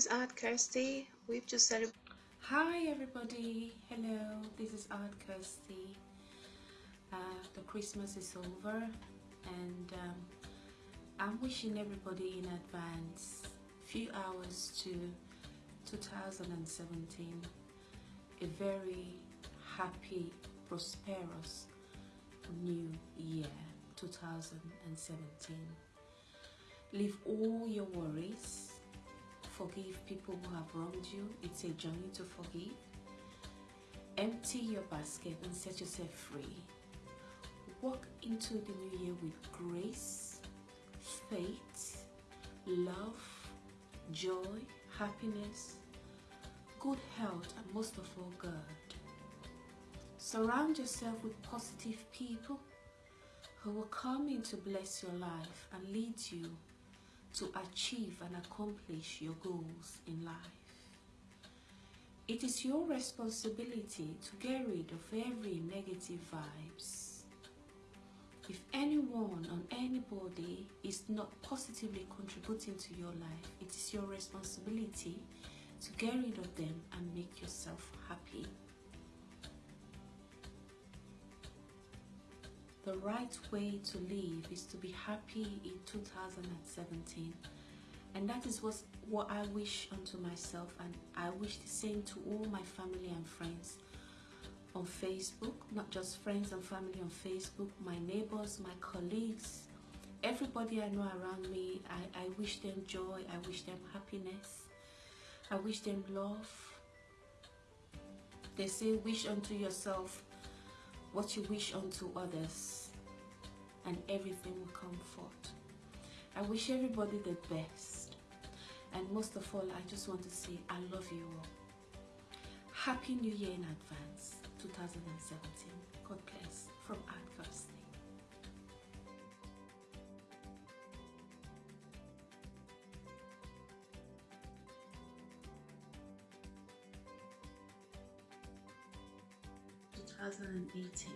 is Aunt Kirsty. We've just celebrated. Hi everybody, hello, this is Aunt Kirsty. Uh, the Christmas is over and um, I'm wishing everybody in advance few hours to 2017 a very happy, prosperous new year 2017. Leave all your worries forgive people who have wronged you. It's a journey to forgive. Empty your basket and set yourself free. Walk into the new year with grace, faith, love, joy, happiness, good health, and most of all, God. Surround yourself with positive people who will come in to bless your life and lead you to achieve and accomplish your goals in life. It is your responsibility to get rid of every negative vibes. If anyone or anybody is not positively contributing to your life, it is your responsibility to get rid of them and make yourself happy. The right way to live is to be happy in 2017 and that is what what I wish unto myself and I wish the same to all my family and friends on Facebook. Not just friends and family on Facebook my neighbors my colleagues everybody I know around me. I, I wish them joy. I wish them happiness. I wish them love. They say wish unto yourself what you wish unto others and everything will come forth. I wish everybody the best and most of all I just want to say I love you all. Happy New Year in advance 2017. God bless from Kirsty. 2018.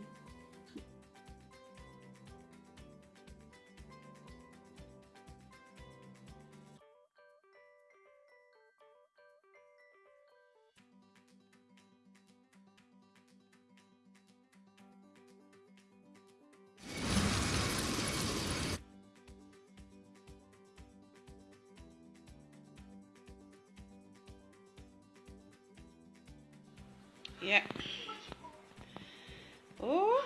Yeah. Oh.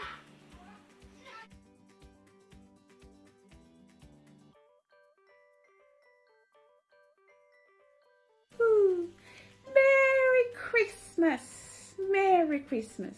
Ooh. Merry Christmas. Merry Christmas.